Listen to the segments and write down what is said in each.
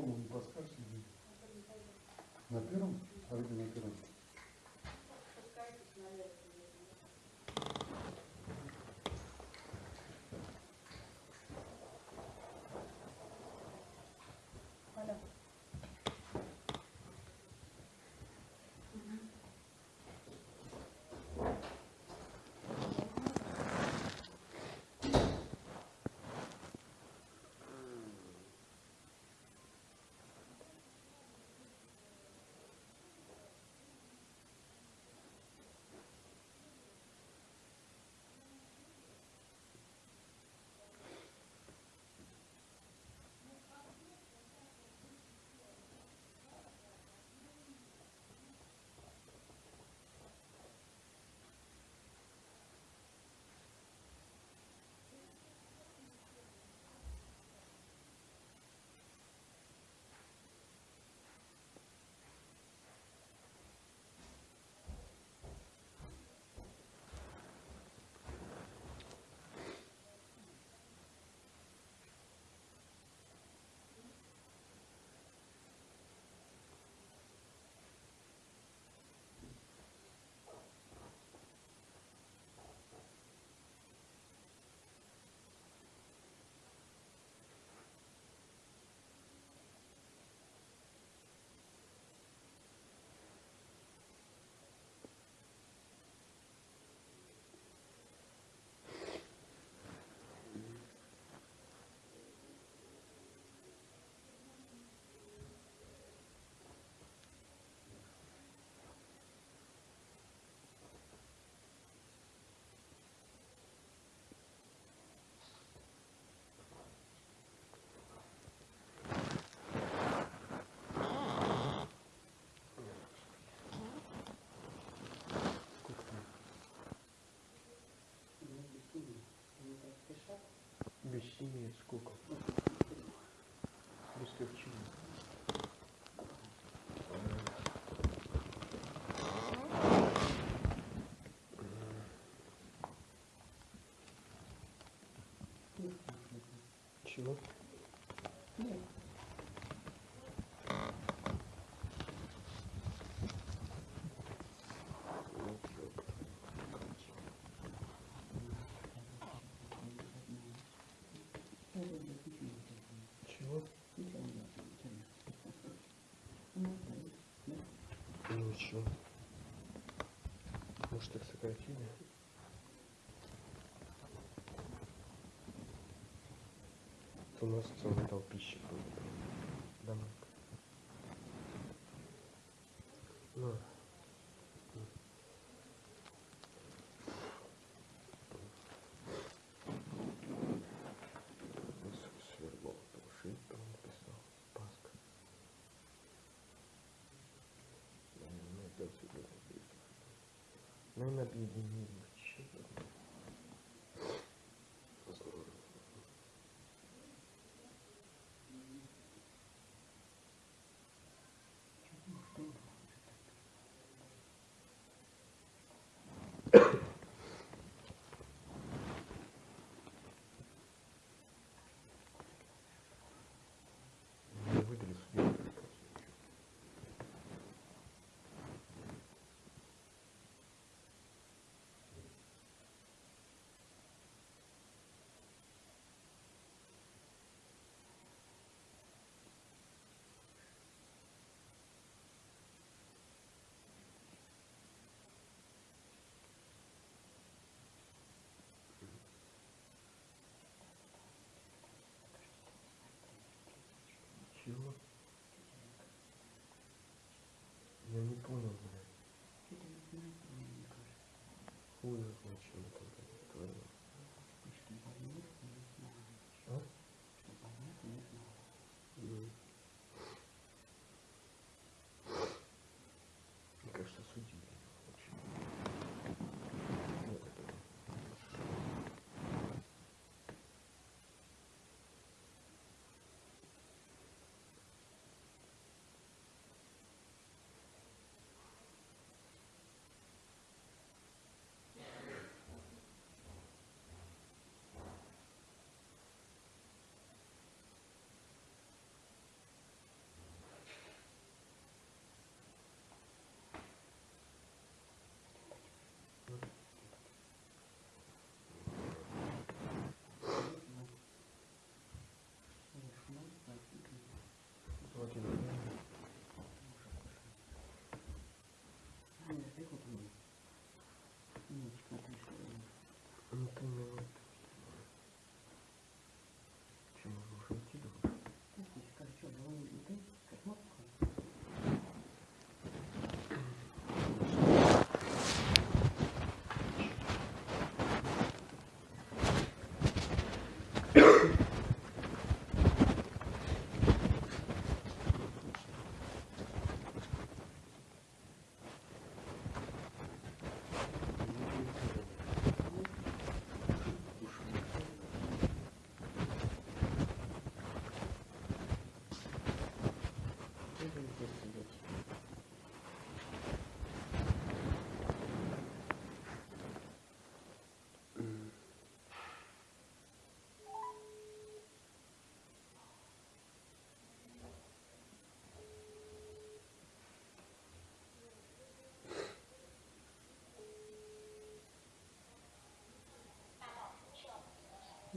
не подскажете? где? На первом? А где на первом? Без семи сколько? Без перчины. Чего? Чего? Чё? Может их сократили? У нас целый дал пищи будет. Наверное,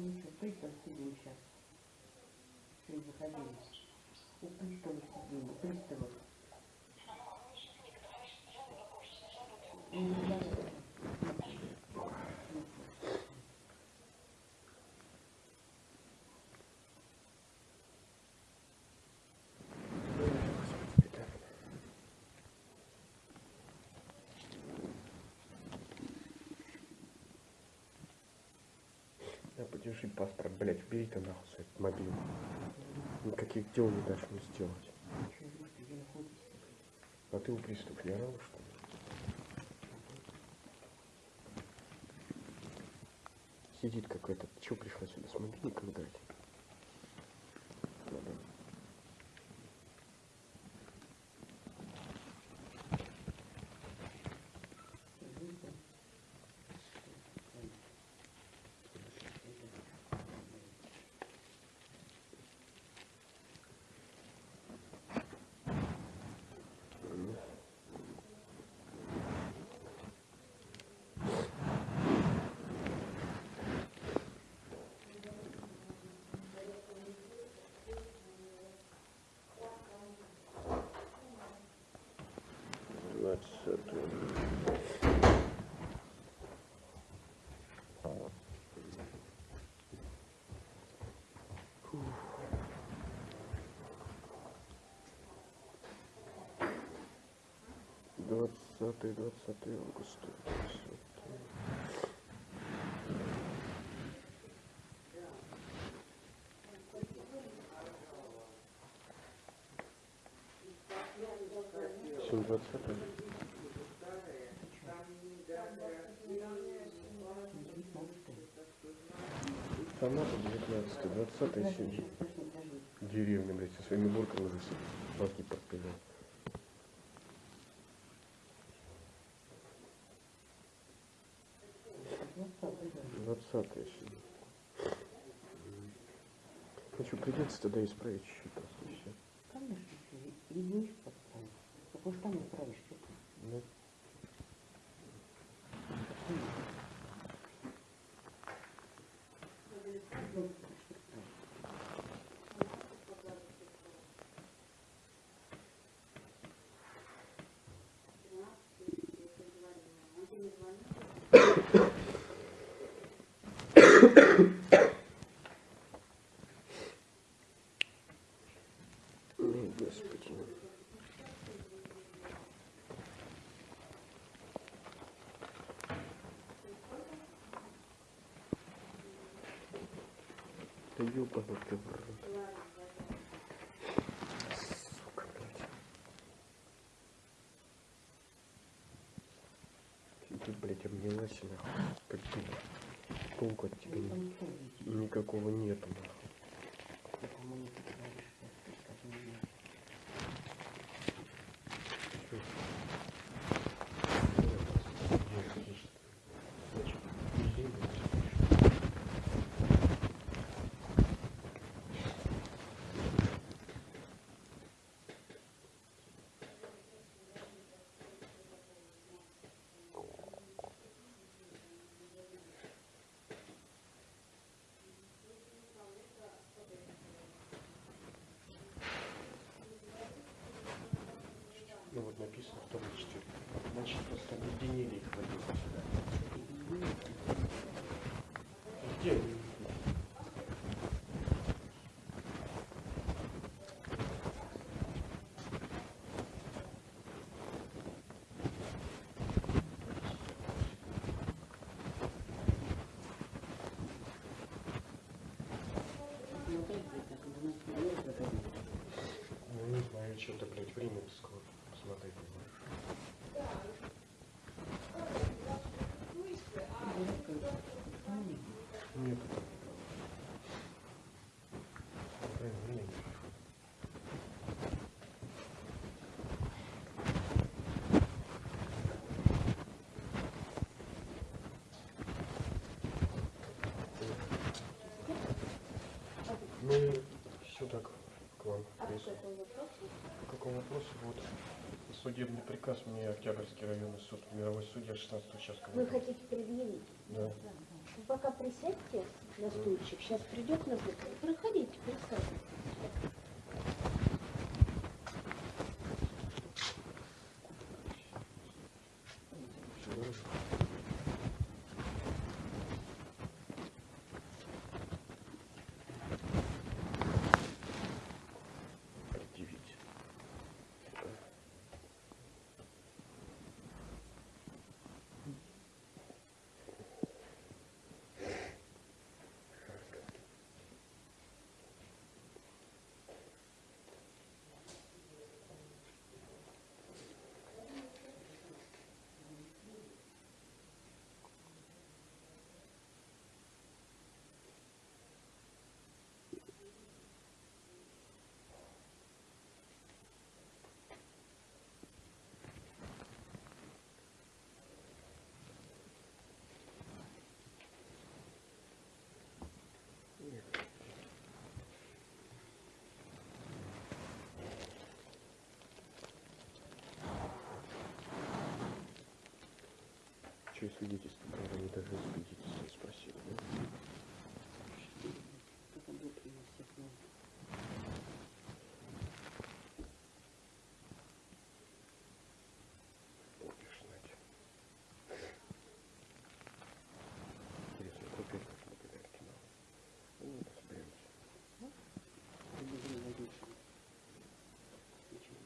ничего, пристав сидим сейчас. Сегодня заходили. У пристава сидим, у пристава. Подержи паспорт, блядь, убери ты нахуй свой мобильный. Никаких дел не дашь мне сделать. А ты у пристав не орал, что ли? Сидит какой-то. Чего пришла сюда с мобильником играть? 20 20 августа 20 720 Тамара 19 20 сентября. Деревня, блядь, со своими бурками уже все. Мозги. Придется тогда исправить и все. Конечно, что, едешь подставить. Так уж там исправишь, что ты. Ну, Ой, господи. Да ёбаный ты в рот. Сука, блядь. Ты, блядь, обнялась нахуй. Как дура. Толку от тебя никакого нету нахуй. Ты, по-моему, ты говоришь, что ты скажи мне. Ну вот написано в том числе. Просто объединили их в один. Где они? Ну, опять же, так, у нас не проходит. Ну не знаю, что-то, блядь, время скоро. Посмотри, понимаешь. Нет. Блин, блин. Ну, Если- по какому вопросу? Судебный приказ мне Октябрьский районный суд, мировой судья 16 участка. Вы хотите предъявить? Да. Вы пока присядьте на стульчик, сейчас придет на выход. Проходите, присаживайтесь. Предъявить. И свидетельство брали, они даже свидетельство не спросили. да? Только будет приносить нам. Будешь знать. Интересно, купить как благодаря кино. Ну, разберемся. Прибежим водитель. Ничего.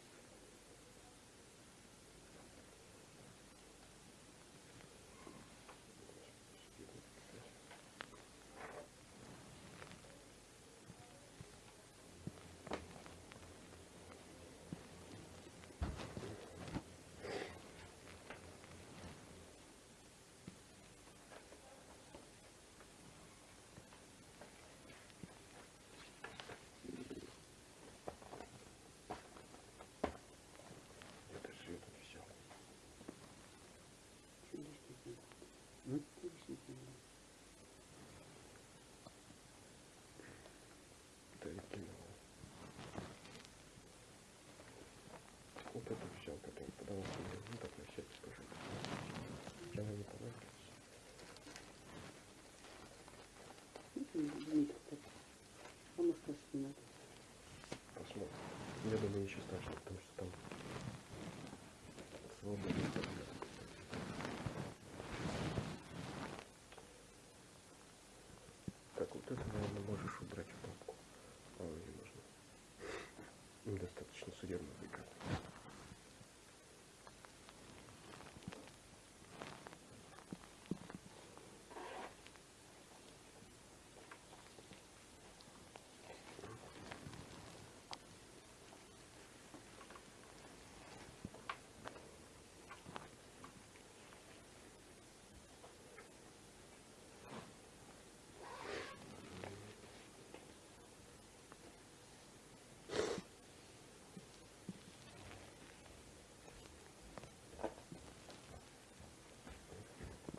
Это же я тут взял. Чего лишний не надо? М? Лишний не надо. Да и кино. Вот это взял, который подавался мне. Ну так на всякий скажу. Она не понравилась. Ну, ты Дмитрий, так. А может, тоже не надо. Посмотрим. Я думаю, ничего страшного, потому что там свобода. Так, вот это, наверное, можешь убрать в папку. А, не нужно. Недостаточно судебного приказа.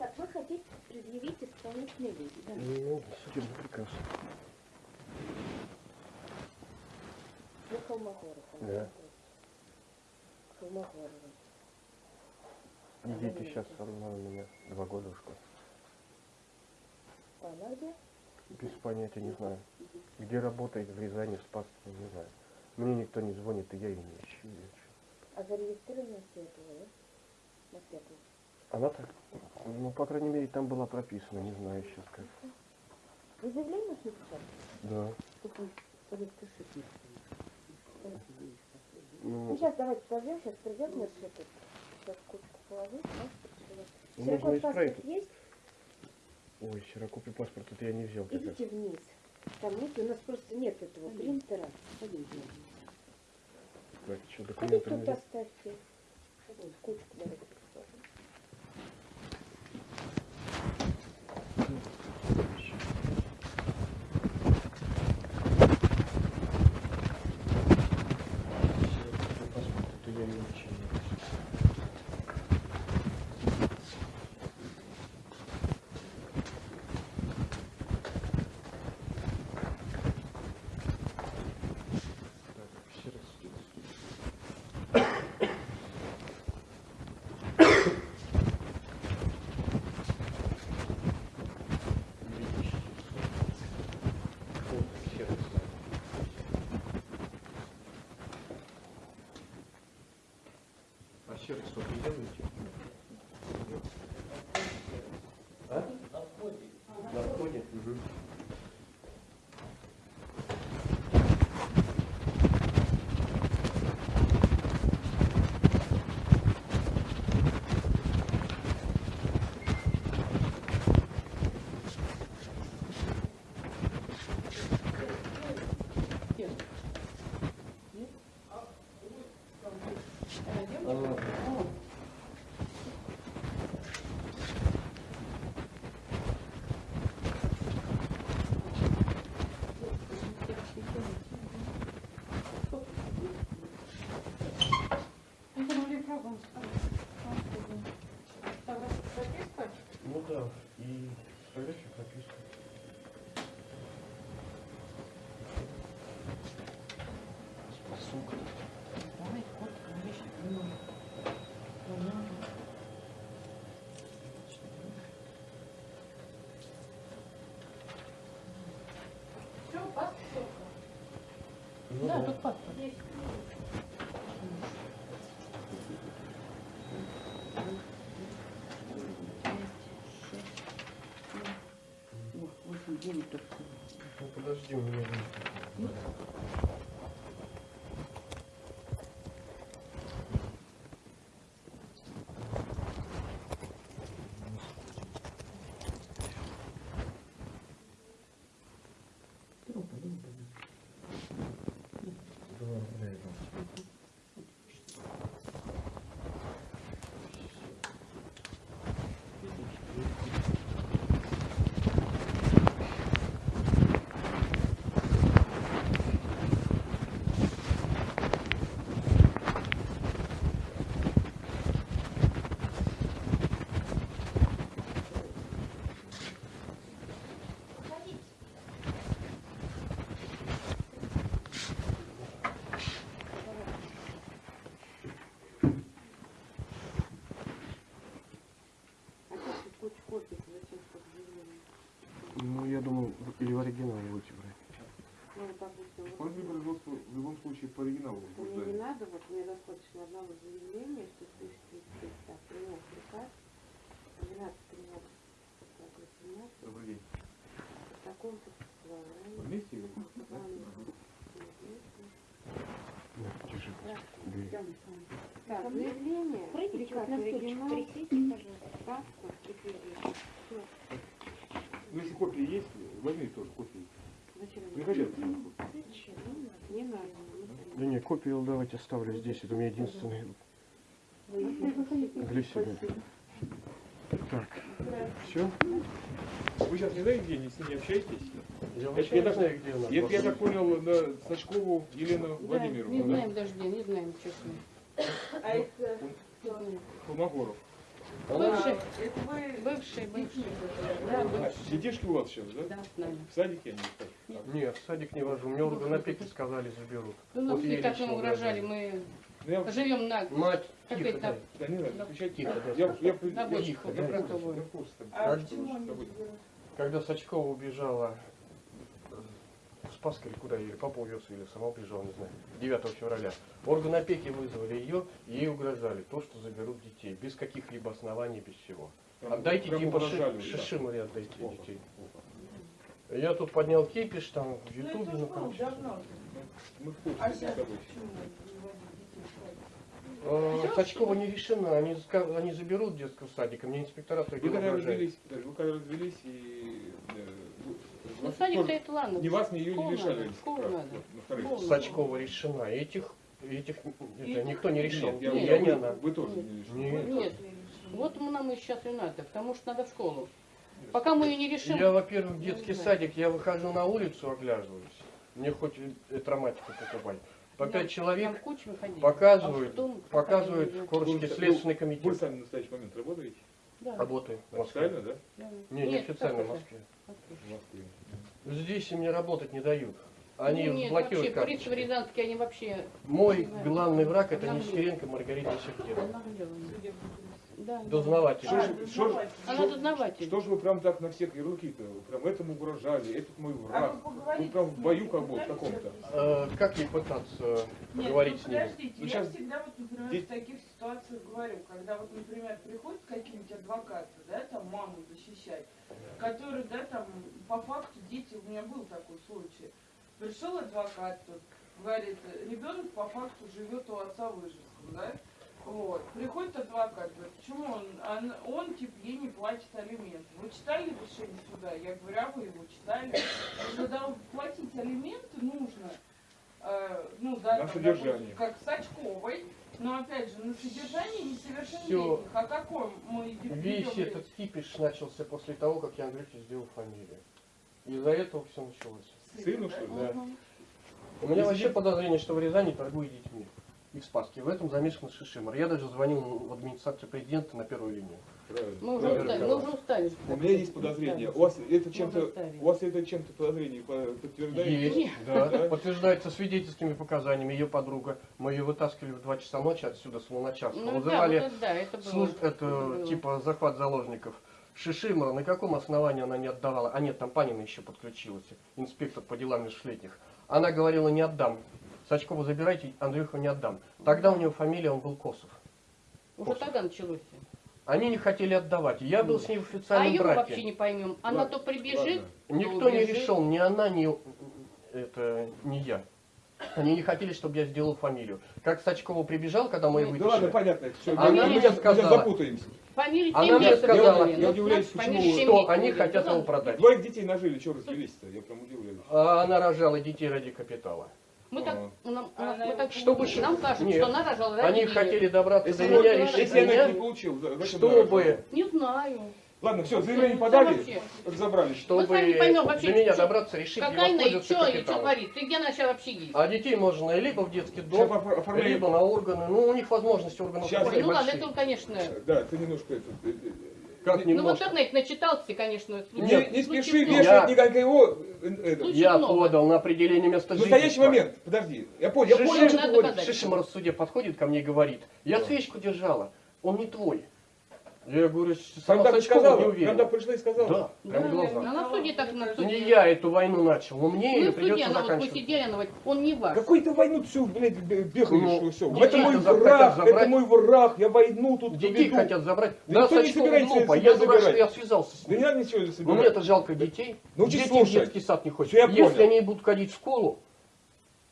Так, вы хотите предъявить исполнительный вид, да? Ну, судебный приказ. Вы Холмогоров. Да. Холмогорова. Идите сейчас со мной у меня два года в школе. Она где? Без понятия не знаю. Где работает в Рязани, в Спасском, не знаю. Мне никто не звонит, и я ее не ищу. А зарегистрирована на Светлого, да? На Светлого. Она так, ну, по крайней мере, там была прописана, не знаю сейчас как. Вы заявление можете написать? Да. Мне. Ну, Ну, сейчас давайте подождем, сейчас придет наш этот. Сейчас кучку положить, можно исправить. паспорт есть? ой, серокопий паспорт, это я не взял. как. Идите вниз. Там нет, у нас просто нет этого принтера. Пойдемте. Так, что, Ходите документы тут мне? оставьте. Кучку давайте didn't. Kierek 150, Да, тут паспорт. Ну подожди, у меня есть. Оригинале будете брать. Ну, вот После производства в любом случае по оригиналу мне не надо, вот мне достаточно одного заявления, что ты здесь так, принял приказ, 12 13 18 Добрый день. в таком-то. Вместе или? Так, заявление, Пройдите приказ оригинал, пожалуйста. паспорт и кредит. Ну, если копии есть, возьми тоже мне? Приходи. Зачем? Не надо. Не надо. Да не, копию давайте оставлю здесь. Это у меня единственный для себя. Так, все? Вы сейчас не знаете, где они с ними общаетесь? Я Это вообще я не знаю, где у нас. Я, так понял, на Сачкову Елену Да, Владимировну, не да? знаем даже где, не знаем, честно. Не знаем. Холмогоров. Бывший, бывший, бывший. Да, бывший. Детишки у вас сейчас, да? Да. В садике они? Нет, в садик не вожу. Мне орган опеки сказали, заберут. Ну, нам Вот ей как нам угрожали, мы Ну, я, живем на... Мать, тихо, дай. да, не надо, отвечать Тихо, да. Я, я, я, На я, бочку я, я, я. А с тобой? Когда Сачкова убежала в Спаск или куда ее, папа увез или сама убежала, не знаю, 9 февраля, орган опеки вызвали ее, и ей угрожали то, что заберут детей, без каких-либо оснований, без всего. Отдайте типа угрожали, ши, да. Шишимаре отдайте Плохо, детей. плохо. Я тут поднял кипиш там в Ютубе, ну короче. Мы в курсе. Э, Сачкова не решена, они, они заберут детского садика, мне инспектора Вы когда развелись, вы когда развелись и... вы- Ну, вас садик-то тоже- это ладно. Ни вас, ни ее не надо, школу надо. Школу. Сачкова решена, этих, этих это, никто не решил. Нет, я, Нет, я вы, не она. вы тоже не лишили. Нет. Нет, вот нам и сейчас и надо, потому что надо в школу. Пока мы ее не решим, Я, во-первых, в детский садик, я выхожу на улицу, оглядываюсь. Мне хоть и травматику покупать. По пять человек показывают, А показывают пока в Курске Вы- следственный Вы комитет. сами в настоящий момент работаете? Да. Работаю. Официально, да? Да. Не, не официально в Москве. В Москве. Здесь мне работать не дают. Они Ну, нет, блокируют вообще, карточки. приставы рязанские, они вообще Мой главный враг это Нам- Нестеренко Маргарита Сергеевна. Да. Дознаватель. Что же, что же- Она что- дознаватель. что же вы прям так на всех ярлыки-то? Прям этому угрожали, этот мой А враг. вы Ну поговорите прям в бою как бы каком-то. Э, как ей пытаться Нет, поговорить ну с ним? подождите, Ну, я щас- всегда вот, например, Здесь- в таких ситуациях говорю, когда вот, например, приходят какие-нибудь адвокаты, да, там маму защищать, которые, да, там, по факту дети, у меня был такой случай, пришел адвокат тут, говорит, ребенок по факту живет у отца в Ижевском, да, вот, приходит адвокат, говорит, почему он, он, он, типа, ей не платит алименты. Вы читали решение суда? Я говорю, а вы его читали? Когда платить алименты нужно, э, ну, да, там, допустим, как Сачковой, но опять же, на содержании несовершеннолетних. Всё. О каком мы идем Весь идем этот кипиш начался после того, как я Андрюхе сделал фамилию. Из-за этого все началось. Сыну, что ли? Да. Мгм. У меня вообще подозрение, что в Рязани торгуют детьми. И в Спаске. В этом замешан Шишимар. Я даже звонил в администрацию президента на первую линию. Правильно. Мы уже Правильно. устали, мы уже устали. У меня есть подозрение. У вас это чем-то, у вас это чем-то подозрение по- подтверждается? Есть, да. Да? Подтверждается свидетельскими показаниями. Ее подруга. Мы ее вытаскивали в 2 часа ночи отсюда, с Луначарска. Ну да, Вызывали вот это да, это было. служ- это было. типа захват заложников. Шишимара, на каком основании она не отдавала? А нет, там Панина еще подключилась, инспектор по делам межлетних. Она говорила, не отдам. Сачкова забирайте, Андрюху не отдам. Тогда у него фамилия, он был Косов. Уже тогда началось. Они не хотели отдавать. Я был с ней в А официальном ее мы вообще браке. не поймем. Она Ладно, то прибежит, ладно. Никто не убежит. решил, ни она, ни это не я. Они не хотели, чтобы я сделал фамилию. Как Сачкова прибежал, когда мы Ну, ее Да ладно, вытащили, понятно. Все, Она мне сказала. запутаемся. фамилию Она 7 мне сказала, собирали. я Ну, удивляюсь, почему- что они хотят Ну, его продать. Двоих детей нажили, что развелись-то? Я прям удивляюсь. А она рожала детей ради капитала. Мы так, Ага. нам, Она мы так Чтобы нам кажется, Нет. что она рожала ради Они хотели добраться Если, до меня, решить если их не меня, получил, чтобы, Не знаю. Ладно, все, заявление ну, подали, вообще. разобрались. чтобы Мы поймем вообще, до меня что- добраться, решить и Какая она и воспользоваться что, и что говорит? И где она сейчас вообще есть? А детей можно либо в детский дом, либо на органы. Ну, у них возможности органов Сейчас. Ну ладно, это он, конечно. Да, ты немножко это... э, э, Как Ну в немножко. интернете начитался, конечно. Не, случай- не спеши вешать Я- никакого... э, Я много. подал на определение места В жительства. настоящий момент, подожди, я понял, я понял, что ты говоришь. Шишимар в суде подходит ко мне и говорит, я свечку держала, он не твой. Я говорю, сама Когда Сачкова не сказала, уверена. когда пришла и сказала. Да, прям Да, глаза. Она в суде так на Не суде. я эту войну начал, но мне ее суде, придется она вот заканчивать. она говорит, он не ваш. Какой ты войну всю, блядь, бе- бегаешь, Ну, все. Это мой враг, забрать. это мой враг, я войну тут Детей веду. хотят забрать. Да Да, никто не Сачкова глупо. Я дурак, что забирать. я связался с Да не ним. надо ничего Ну собирать. мне-то жалко детей. Научись Дети в детский сад не ходят. Я Если понял. они будут ходить в школу,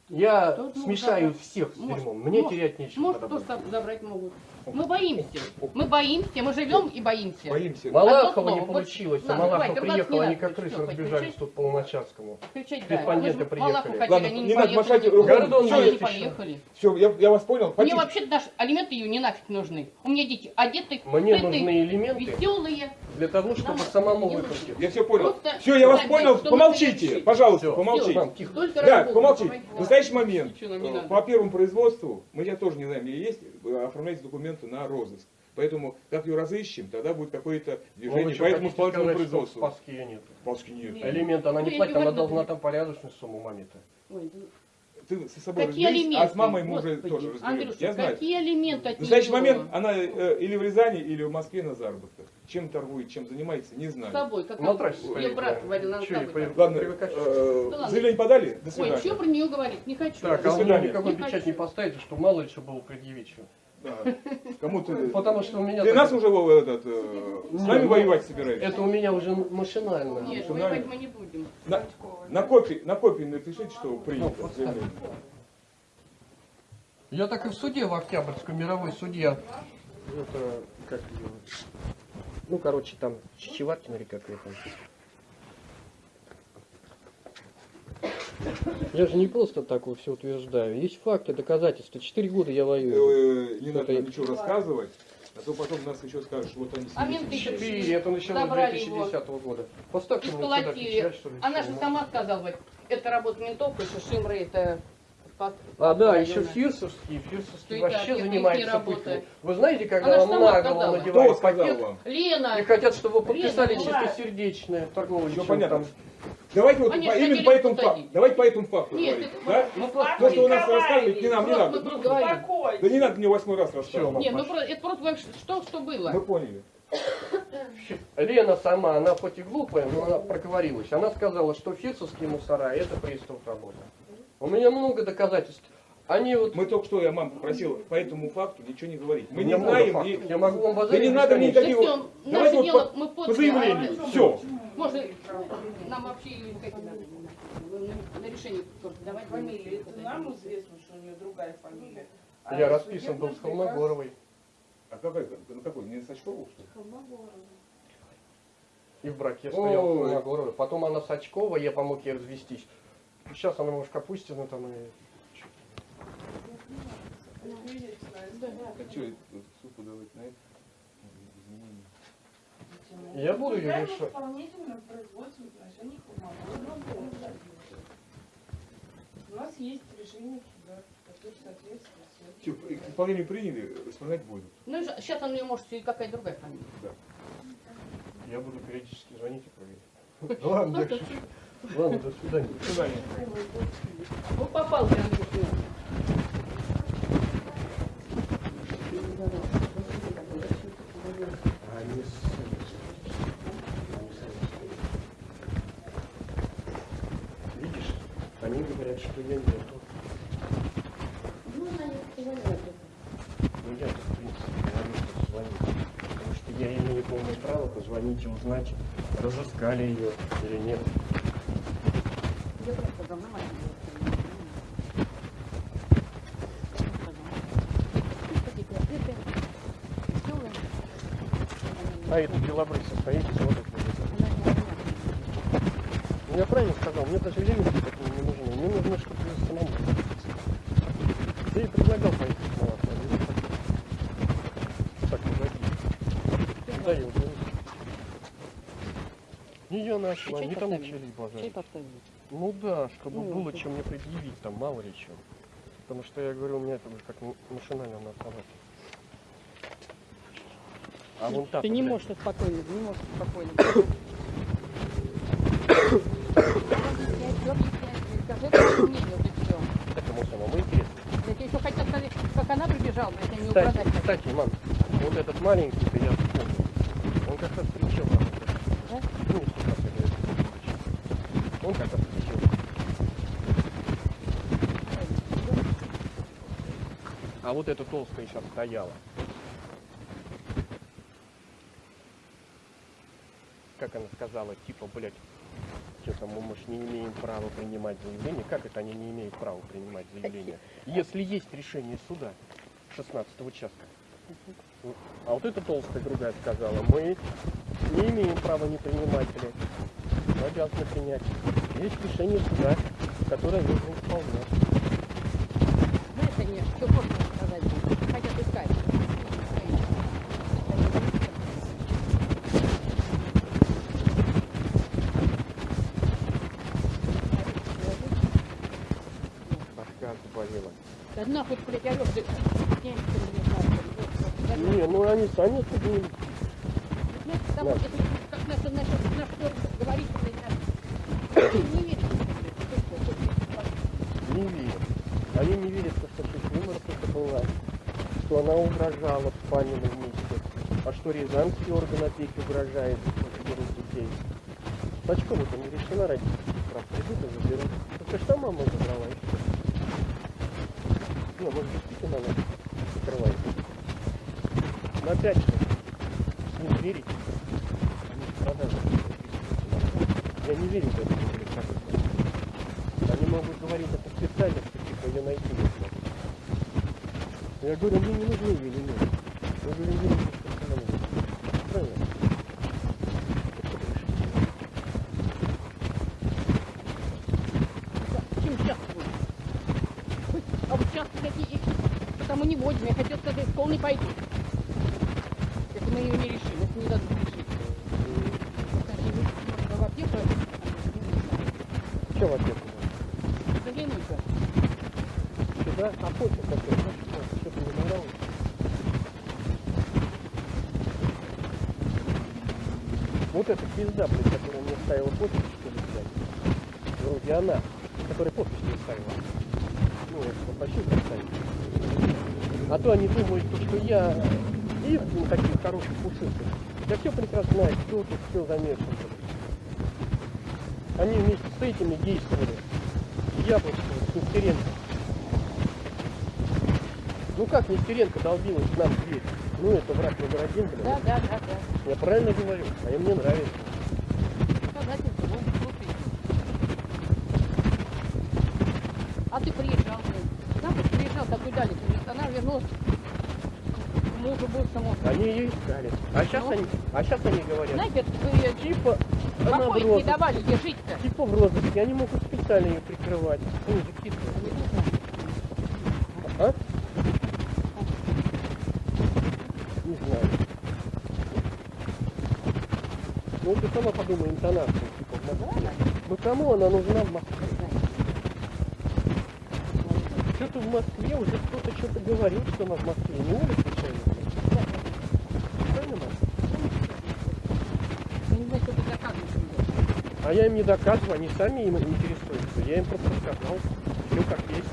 я Тут, ну, смешаю всех с дерьмом. Мне может, терять нечего. Может, кто сам забрать могут. Мы боимся. Мы боимся, мы живем и боимся. Боимся. Малахова не получилось, Малахова хватит, ругаться приехала, они надо. как крысы разбежались тут по Луначарскому. Кричать, да. Малаху приехали. Ладно, они не не надо махать руками. Не еще. поехали. Все, я, я вас понял. Мне вообще даже алименты ее не нафиг нужны. У меня дети одеты, Мне нужны элементы веселые. для того, чтобы самому не выплатить. Я все понял. Все, я вас понял. Помолчите, пожалуйста, помолчите. Да, работу, помолчи. давай. В настоящий момент э, надо. по первому производству, мы я тоже не знаем, где есть, оформляйте документы на розыск. Поэтому, как ее разыщем, тогда будет какое-то Ну, вы движение что, по этому хотите исполнительному сказать, что в производству. Спаске ее нет? Палочки нет. Нет. Элемент она Ну, не я платит, она должна там порядочную сумму маме-то. Ой, да Ты со собой Какие разберись, алименты? а с мамой мы уже Господи, тоже разберемся. Андрюша, Я знаю. какие алименты от В настоящий момент она э, или в Рязани, или в Москве на заработках. Чем торгует, чем занимается, не С знаю. тобой, как На трассе Мне брат говорил, надо с Чё, тобой. Ладно, э, Да заявление подали? До Ой, свидания. что про нее говорить? Не хочу. Так, а свидания. никакой печать не поставите, что мало ли что было предъявить. Да. Кому ты... Потому что у меня... Ты так- нас уже этот, э, с нами ну, воевать собираешься? Это у меня уже машинально. Нет, Что, воевать мы не будем. На, на копии, на копии напишите, что принято. Ну, заявление. Я так и в суде в Октябрьском, мировой судья. Это, как. Ну, короче, там Чичеваткина или как ее там. Я же не просто так вот все утверждаю. Есть факты, доказательства. Четыре года я воюю. Э, Не надо ничего рассказывать, а то потом нас еще скажут, что вот они А менты Четыре, это Забрали 2010 года. Поставьте мне сюда печать, что ли. Она же сама сказала, вот, это работа ментов, и Шимры это... А, да, еще Фирсовский. Фирсовский Что это вообще занимается пытами. Вы знаете, когда вам на голову надевают пакет? Лена! и хотят, чтобы вы подписали чистосердечное торговое чем понятно. там Давайте вот по- именно по этому факту. Давайте по этому факту Нет, говорить. это- Да? ну, Павел То, что вы нас рассказываете, не нам, не надо. мы. Да не надо мне восьмой раз рассказывать. Всё, Не, ну это просто что, что было. Мы поняли. Лена сама, она хоть и глупая, но она проговорилась. Она сказала, что фирсовские мусора это пристав работа. У меня много доказательств. Они вот... Мы только что, я маму попросил по этому факту ничего не говорить. Мы не знаем, не- Я могу вам Да не надо никаких... Да всё, Давайте вот дело, по, мы по заявлению. Все. Можно нам вообще это, на, на решение только давать. Фамилия, это нам известно, что у нее другая фамилия. А Я расписан был с Холмогоровой. А какой, на какой? Не Сачкову, что ли? И в браке стоял Ой. Холмогоровой. Потом она Сачкова, я помог ей развестись. Сейчас она, может, Капустина там и... А что, суд подавать на это? Я буду ее решать. производство. У нас есть решение суда, которое соответствует к исполнению приняли, исполнять будут. Ну, сейчас у нее может и какая-то другая фамилия. Я буду периодически звонить и проверять. Ладно, я шучу. Ладно, до свидания. До свидания. Ну, попал прям в него. Они Видишь, они нету. Ну, она не. Ну я в принципе говорю, что звонить. Потому что я имею полное право позвонить и узнать, разыскали ее или нет. Я просто давно А это белобрысый стоит меня. Ну, я правильно сказал, мне даже времени такого не нужно. Мне нужно, чтобы я самому находиться. Ты и предлагал поехать на вас, а не так. Так, Не я нашла, не там начали базарить. Ну да, чтобы было чем мне предъявить, там мало ли чем. Потому что я говорю, у меня это как м- машинально на автомате. А вон та Ты не можешь спокойно, не можешь спокойно. Как. Так ему самому интересно. Я тебе еще хотел сказать, как она прибежала, я не Кстати, угадать. кстати, мам, вот этот маленький, я вспомнил, он как раз встречал. Да? Ну. Он как раз встречал. А вот эта толстая сейчас стояла. Как она сказала, типа, блядь, что-то мы, может, не имеем права принимать заявление. Как это они не имеют права принимать заявление? Если есть решение суда 16 участка. А вот эта толстая другая сказала, мы не имеем права не принимать, блядь. Мы обязаны принять. Есть решение суда, которое нужно исполнять. Знаешь, они что можно сказать, хотят искать. Башка заболела. Да нахуй, блядь, орёшь, ты. Я не знаю, Не, ну они сами Знаешь, там вот это, как наш, наш, наш кто говорит, не верит. не верят. Они не верят, что это была, что она угрожала в Панином месте, а что Рязанский орган опеки угрожает, что берут детей. Сачкова-то не решена родительских прав, придут и заберут. Только что мама забрала все. Не, может действительно она. Но опять же, ним верить. Я не верю в это. Они могут говорить это специально, что типа ее найти не смогут. Я говорю, мне не нужны нет. Я говорю, она была. Правильно? Потому не будем. Я хотел сказать, не пойду. Если мы ее не решим, если не дадут решить. Мы в аптеку, Что в ответ? заглянуть-ка. Сюда, а почта какой? Что-то не? Вот эта пизда, блядь, которая мне ставила почту, что ли, блядь. вроде она, которая подпись не ставила. Ну, я попросил поставить. А то они думают, то, что я их, ну, таких хороших пушистых, я все прекрасно знаю, кто тут все замешан. Они вместе с этими действовали. Яблочко, Нестеренко. Ну как Нестеренко долбилась к нам в дверь? Ну это враг номер один, блин. Да, да, да, да. Я правильно говорю, а мне нравится. А ты приезжал, блин. Бы приезжал такой далеко. Нет, она вернулась мужу бывшему. Они ее искали. А сейчас Ну? они, а сейчас они говорят, Знаете, ее типа, она в не давали, где жить-то. Типа в розыске, они могут специально ее прикрывать. Ну, закидывать. А? Не знаю. Ну ты сама подумай, интонацию, типа в Москве. Ну кому она нужна в Москве? Что-то в Москве уже кто-то что-то говорил, что она в Москве. Не Оля случайно? Правильно, Маш? Я не знаю, что ты доказываешь. А я им не доказываю, они сами им интересуются. Я им просто сказал, все как есть.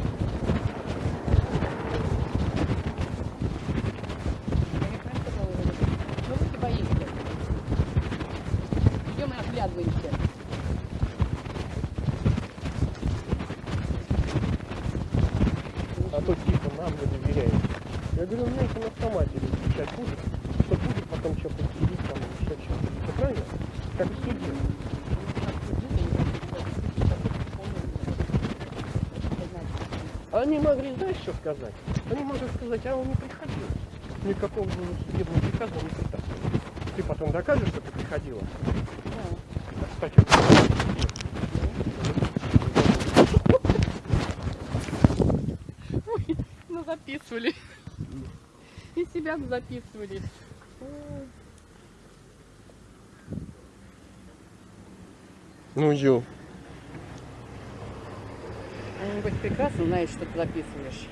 Ну и оглядываемся. А то типа нам не доверяют. Я говорю, у меня это на автомате сейчас будет, что будет потом что подсидеть там еще что-то. Правильно? Как в суде. А Они могли, знаешь, что сказать? Они могли сказать, а он не приходил. Никакого судебного приказа не притаскивал. Ты потом докажешь, что ты приходила? А, Кстати, Ну записывали. И себя записывали. ну ё. Хоть прекрасно знает, что ты записываешь.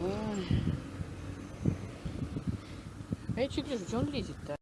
Ой. А я чуть лежу, что он лезет-то?